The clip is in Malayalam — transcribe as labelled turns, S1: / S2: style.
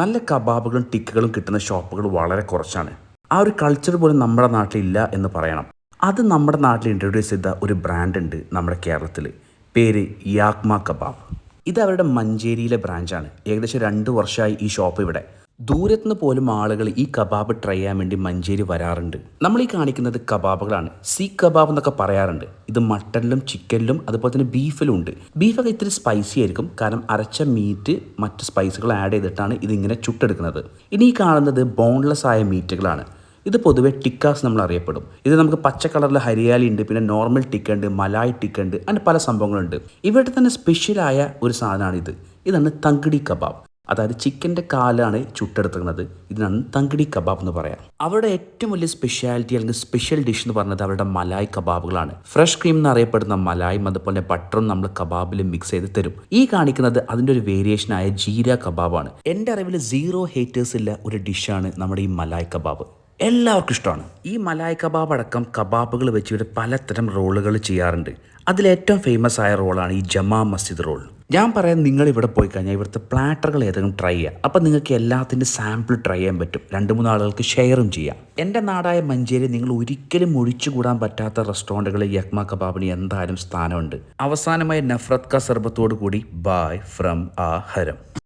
S1: നല്ല കബാബുകളും ടിക്കുകളും കിട്ടുന്ന ഷോപ്പുകൾ വളരെ കുറച്ചാണ്. ആ ഒരു കൾച്ചർ പോലും നമ്മുടെ നാട്ടിലില്ല എന്ന് പറയണം. അത് നമ്മുടെ നാട്ടിൽ ഇൻട്രൊഡ്യൂസ് ചെയ്ത ഒരു ബ്രാൻഡ് ഉണ്ട് നമ്മുടെ കേരളത്തിൽ പേര് യാക്മ കബാബ്. ഇത് അവരുടെ മഞ്ചേരിയിലെ ബ്രാഞ്ചാണ് ഏകദേശം രണ്ട് വർഷമായി ഈ ഷോപ്പ് ഇവിടെ. ദൂരത്തുനിന്ന് പോലും ആളുകൾ ഈ കബാബ് ട്രൈ ചെയ്യാൻ വേണ്ടി മഞ്ചേരി വരാറുണ്ട്. നമ്മൾ ഈ കാണിക്കുന്നത് കബാബുകളാണ്. സീ കബാബ് എന്നൊക്കെ പറയാറുണ്ട്. ഇത് മട്ടനിലും ചിക്കനിലും അതുപോലെ തന്നെ ബീഫിലും ഉണ്ട്. ബീഫൊക്കെ ഇത്തിരി സ്പൈസി ആയിരിക്കും. കാരണം അരച്ച മീറ്റ് മറ്റ് സ്പൈസുകൾ ആഡ് ചെയ്തിട്ടാണ് ഇതിങ്ങനെ ചുട്ടെടുക്കുന്നത്. ഇനി ഈ കാണുന്നത് ബോൺലെസ് ആയ മീറ്റുകളാണ് ഇത് പൊതുവെ ടിക്കാസ് നമ്മൾ അറിയപ്പെടും. ഇത് നമുക്ക് പച്ച കളറിൽ ഹരിയാലി ഉണ്ട് പിന്നെ നോർമൽ ടിക്ക ഉണ്ട് മലായ് ടിക്ക ഉണ്ട് അങ്ങനെ പല സംഭവങ്ങളുണ്ട്. ഇവിടെ തന്നെ സ്പെഷ്യലായ ഒരു സാധനമാണ് ഇത് ഇതാണ് തങ്കടി കബാബ്. അതായത് ചിക്കന്റെ കാലാണ് ചുട്ടെടുക്കുന്നത് ഇതിനാണ് തങ്കിടി കബാബ് എന്ന് പറയാം. അവരുടെ ഏറ്റവും വലിയ സ്പെഷ്യാലിറ്റി അല്ലെങ്കിൽ സ്പെഷ്യൽ ഡിഷ് എന്ന് പറയുന്നത് അവരുടെ മലായ് കബാബുകളാണ്. ഫ്രഷ് ക്രീം എന്നറിയപ്പെടുന്ന മലായും അതുപോലെ ബട്ടറും നമ്മൾ കബാബിൽ മിക്സ് ചെയ്ത് തരും. ഈ കാണിക്കുന്നത് അതിന്റെ ഒരു വേരിയേഷനായ ജീര കബാബാണ്. എന്റെ അറിവിൽ സീറോ ഹേറ്റേഴ്സ് ഇല്ല ഒരു ഡിഷാണ് നമ്മുടെ ഈ മലായ് കബാബ്. എല്ലാവർക്കും ഇഷ്ടമാണ്. ഈ മലായ് കബാബ് അടക്കം കബാബുകൾ വെച്ച് ഇവിടെ പലതരം റോളുകൾ ചെയ്യാറുണ്ട്. അതിലേറ്റവും ഫേമസ് ആയ റോളാണ് ഈ ജമാ മസ്ജിദ് റോൾ ഞാൻ പറയാം നിങ്ങൾ ഇവിടെ പോയി കഴിഞ്ഞാൽ ഇവിടുത്തെ പ്ലാറ്ററുകൾ ഏതെങ്കിലും ട്രൈ ചെയ്യുക അപ്പം നിങ്ങൾക്ക് എല്ലാത്തിന്റെ സാമ്പിൾ ട്രൈ ചെയ്യാൻ പറ്റും. രണ്ട് മൂന്ന് ആളുകൾക്ക് ഷെയറും ചെയ്യാം. എന്റെ നാടായ മഞ്ചേരി നിങ്ങൾ ഒരിക്കലും ഒഴിച്ചുകൂടാൻ പറ്റാത്ത റെസ്റ്റോറന്റുകളിൽ യക്മ കബാബിന് എന്തായാലും സ്ഥാനമുണ്ട്. അവസാനമായി നഫ്രത് ക സർബത്തോടു കൂടി ബായ് ഫ്രം ആ ഹരം